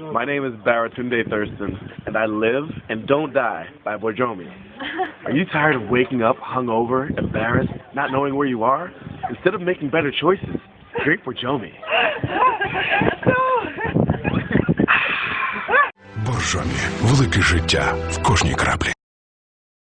My name is Baratunde Thurston, and I live and don't die by Borjomi. Are you tired of waking up hungover, embarrassed, not knowing where you are? Instead of making better choices, drink Borjomi. Боржомі. Велике життя в кожній краплі.